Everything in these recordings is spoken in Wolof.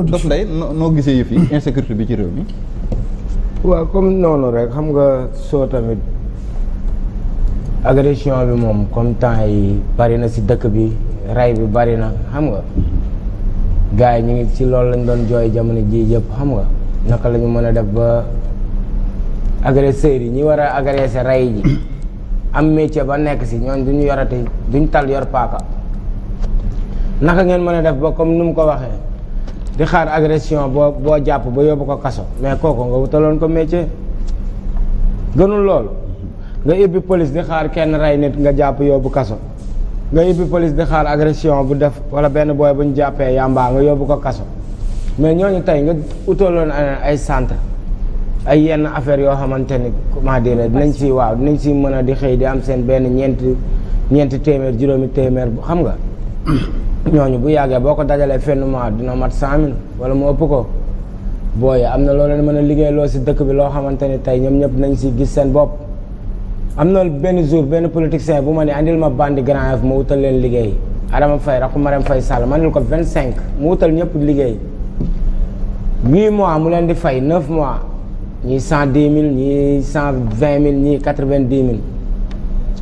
dof nday noo gisee yëf yi hmm. insécurité bi ci réew mi waaw comme noonu rek xam nga soo tamit agression bi moom comme temps yi bari na si dëkk bi rey bi bari na xam nga gars yi ñu ngi si loolu lañ doon jooy jamono ji yëpp xam nga naka la ñu mën a def ba agresseurs yi ñi war a agresser rey ji am métier ba nekk si ñooñ duñu yorati duñ tal yor paaka naka ngeen mën a def ba comme nu mu ko waxee di xaar agression boo boo jàpp ba yóbbu ko kaso mais kooku nga wutaloon ko métier gënul loolu nga ibbi police di xaar kenn rey nit nga jàpp yóbbu kaso nga yibbi police di xaar agression bu def wala benn booy bu ñu jàppee yàmbaa nga yóbbu ko kaso mais ñooñu tey nga utaloon ay centre ay yenn affaire yoo xamante ni comment dire dinañ si waaw dinañ si mën a di xëy di am seen benn ñeenti ñeenti téeméer juróomi téeméer xam nga ñooñu bu yàggee boo ko dajalee fenn mois dina mat cent mille wala mu ëpp ko booy am na loo leen mën a liggéeyloo si dëkk bi loo xamante ni tey ñoom ñëpp nañ si gis seen bopp am na benn jour benn politicien bu ma ne andil ma bandi Grand Yoff ma wutal leen liggéey Adama Faye rakku Marème Faye Sall ma andil ko vingt cinq mu wutal ñëpp liggéey huit mois mu leen di fay neuf mois ñii cent dix mille ñii cent vingt mille ñii quatre vingt dix mille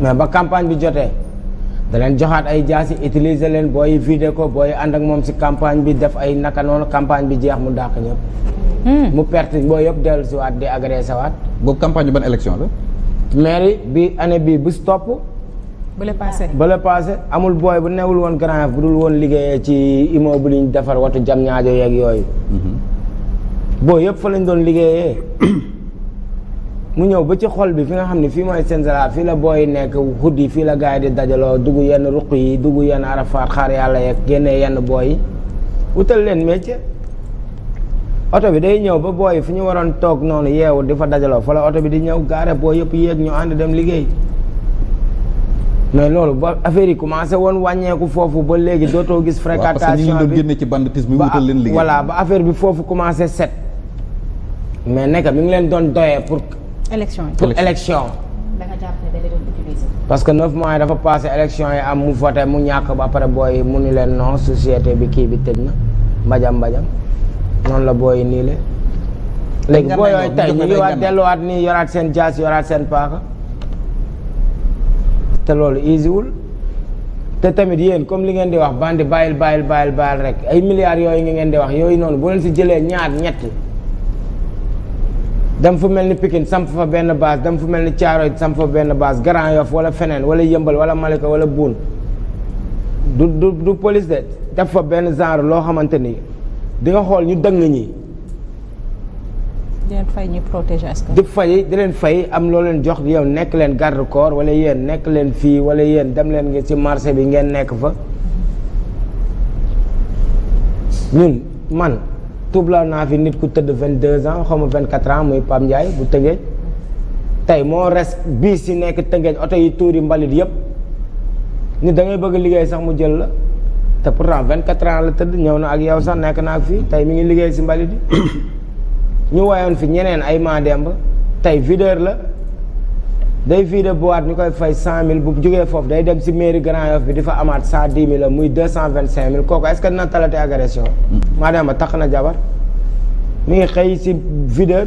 mais ba campagne bi jotee da leen joxaat ay jaasi utiliser leen booy vider ko booy ànd ak moom si campagne bi def ay naka noonu campagne bi jeex mu dàq ñëpp. Hmm. mu perte boo yëpp dellu si waat di agressé waat. boobu campagne bi ban élection la. mairie bi année bii bu topp. ba le passé ba le passé amul booy bu newul woon grand bu dul woon liggéeyee ci immeuble yi ñu defar watu jam ñaajo yeeg yooyu. Hmm. boo yëpp fa lañ doon liggéeyee. mu ñëw ba ci xol bi fi nga xam ne fii mooy Senzala fii la booy nekk xuddi fii la gars yi di dajaloo dugg yenn ruq yi dugg yenn arafaat xaar yàlla yeeg génnee yenn booy yi wutal leen métier oto bi day ñëw ba booy fi ñu waroon toog noonu yeewu di fa dajaloo fa la oto bi di ñëw gaare booy yëpp yéeg ñu ànd dem liggéey mais loolu ba affaire yi commencé woon wàññeeku foofu ba léegi dootoo gis fréquentation bi parce que ñu doon génne ci banditisme bi wutal leen liggéey voilà ba affaire bi foofu commencé set mais nekk mi ngi leen doon doyee pour. élection yi pour élection. da nga jàpp ne da leen doon utiliser. parce que neuf mois yi dafa passé élection yi am mu voté mu ñàkk ba pare booy mu ni leen non société bi kii bi tëj na mbajam mbajam noonu la booy nii le léegi boo yooyu tey ñu ngi waat delluwaat nii yoraat seen jaas yoraat seen paaka te loolu easy wul. te tamit yéen comme li ngeen di wax bandi bàyyil bàyyil bàyyil bàyyil rek ay milliards yooyu nga ngeen di wax yooyu noonu bu leen si jëlee ñaar ñett dem fu mel ni Pikine samp fa benn base dem fu mel ni Thiaroye samp fa benn base Grand Yoff wala feneen wala Yëmbal wala Malika wala Boune du du du police de def fa benn genre loo xamante ni di nga xool ñu dëng ñi di leen fay ñu protéger askan di fay di leen fay am loo leen jox yow nekk leen garde corps wala yéen nekk leen fii wala yéen dem leen nga ci marché bi ngeen nekk fa ñun man tuub laa naa fi nit ku tëdd vingt deux ans xaw ma vingt quatre ans muy Pape Ndiaye bu tëgee tey moo res bii si nekk tëngeej oto yi tuuri mbalit yëpp nit da ngay bëgg liggéey sax mu jël la te pourtant 24 ans la tëdd ñëw na ak yow sax nekk na ak fii tey mi ngi liggéey si mbalit yi ñu woyoon fi ñeneen ay maa demb tey videur la day fii de boîte ñu koy fay cent mille bu jógee foofu day dem si mairie Grand Yoff bi di fa amaat cent dix mille muy deux cent vingt cinq mille kooku est ce que dina talati agression. maa dem ba tax na jabar mi ngi xëy si videur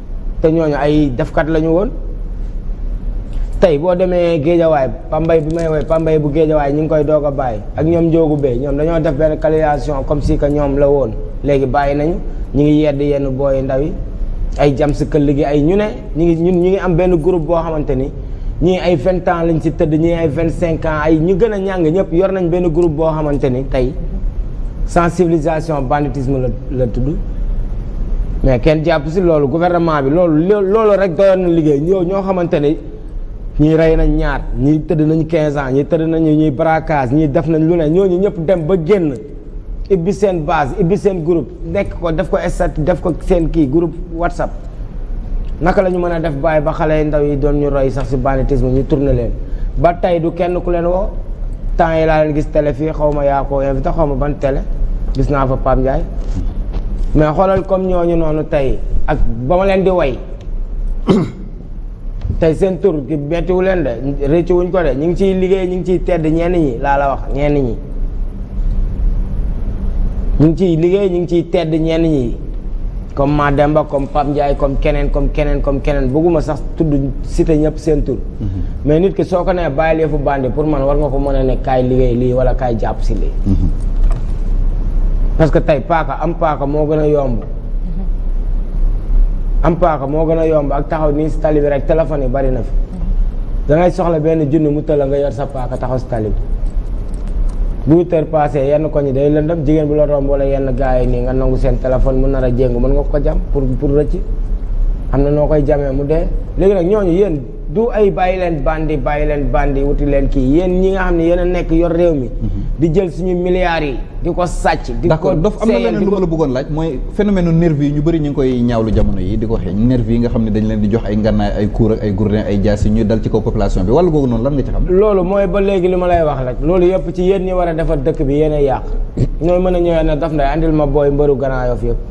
te ñooñu ay defkat lañu woon tey boo demee géejawaay pambay bi may woy pambay bu géejawaay ñu ngi koy doog a bàyyi ak ñoom njóogu bee ñoom dañoo def benn calculation comme si que ñoom la woon léegi bàyyi nañu ñu ngi yedd yenn booy ndaw yi ay jam si këll gi ay ñu ne ñu ngi ñun ñu ngi am benn groupe boo xamante ni ñii ay vingt ans lañ ci tëdd ñii ay vingt cinq ans ay ñu gën a ñàng ñëpp yor nañ benn groupe boo xamante ni tey sensibilisation banditisme la la tudd mais kenn jàpp si loolu gouvernement bi loolu loolu rek doyoon na liggéey ñoo ñoo xamante ni ñii rey nañ ñaar ñii tëdd nañ quinze ans ñii tëdd nañu ñuy braquage ñii def nañ lu ne ñooñu ñëpp dem ba génn ibbi seen base ibbi seen groupe nekk ko def ko estat def ko seen kii groupe whatsapp naka la ñu mën a def bàyyi ba xale ndaw yi doon ñu roy sax si banditisme ñu tourné leen ba tey du kenn ku leen woo temps yi laa leen gis télé fii xaw ma yaa ko invité xaw ma ban télé gis naa fa Pape Ndiaye mais xoolal comme ñooñu noonu tey ak ba ma leen di way tey seen tur gi bettiwu leen de rëccu wuñ ko de ñu ngi ciy liggéey ñu ngi ciy tedd ñenn ñi laa la wax ñenn ñi ñu ngi ciy liggéey ñu ngi ciy tedd ñenn ñi comme Mademba comme Pape Ndiaye comme keneen comme keneen comme keneen bëgguma sax tudd cité ñëpp seen tur. Mhm. mais nit ki soo ko nee bàyyi leefu bandi pour man war nga ko mën a ne kaay liggéey lii wala kaay jàpp si lii. Mhm. parce que tey paaka am paaka moo gën a yomb. am paaka moo gën a yomb ak taxaw nii si tali bi rek téléphone yi bari na fi da ngay soxla benn junni mu tëla nga yor sa paaka taxaw si tali bi bu huit heures passé yenn koñ yi day lëndëm jigéen bu la romb wala yenn gars yi nii nga nangu seen téléphone mu nar a jéngu mën nga ko jam pour pour rëcc am na noo koy jamee mu dee léegi nag ñooñu yéen du ay bàyyi leen bandi bàyyi leen bandi wuti leen kii yéen ñi nga xam ne yéen a nekk yor réew mi. Mhm. di jël suñu milliards yi di ko sàcc. di ko dof am na leneen lu ma la bëggoon laaj mooy phénomène nervi yi ñu bëri ñu ngi koy ñaawlu jamono yi di ko waxee nervi yi nga xam ne dañ leen di jox ay ngannaay ay kuur ak ay gourdin ay jaasi ñuy dal ci kaw population bi wala googu noonu lan nga ci xam. loolu mooy ba léegi li ma lay wax rek loolu yëpp ci yéen ñi war a defar dëkk bi yéen a yàq ñooy mën a ñëwee ne daf nday andil ma booy mbëru Grand Yoff yëpp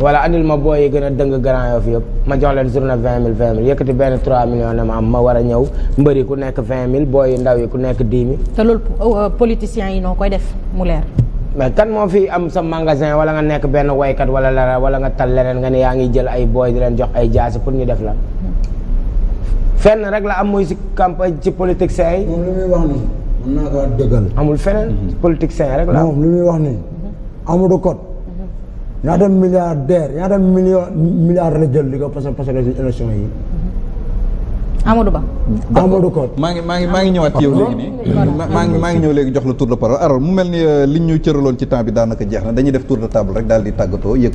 wala andil ma booy yi gën a dëng Grand Yoff yëpp ma jox leen journée vingt mille vingt mille yëkkati benn trois millions ne ma am ma war a ñëw mbëri ku nekk vingt mille booy yu ndaw yi ku nekk dix mille. te loolu euh, politiciens yi noo koy def mu leer. mais kan moo fi am sa magasin wala nga nekk benn waykat wala la wala nga tal leneen nga ne yaa ngi jël ay booy di leen jox ay jaasi pour ñu def la. fenn rek la am mooy si campagne ci politiciens yi. moom lu muy wax nii. mën naa ko dëggal. amul feneen. Mhm. politiciens rek la am moom lu muy wax nii. Amadou Kot ñaata milliardaire ñaata million milliard la jël di ko parce que parce que si élection yi Amadou Ba. Amadou Kot maa ngi maa ngi maa ngi ñëwaat ci yow léegi nii maa ngi maa ngi ñëw léegi jox la tour de parole alors mu mel ni euh, li ñu cëraloon ci temps bi daanaka jeex na dañuy def tour de table rek daal di tàggatoo yëkkati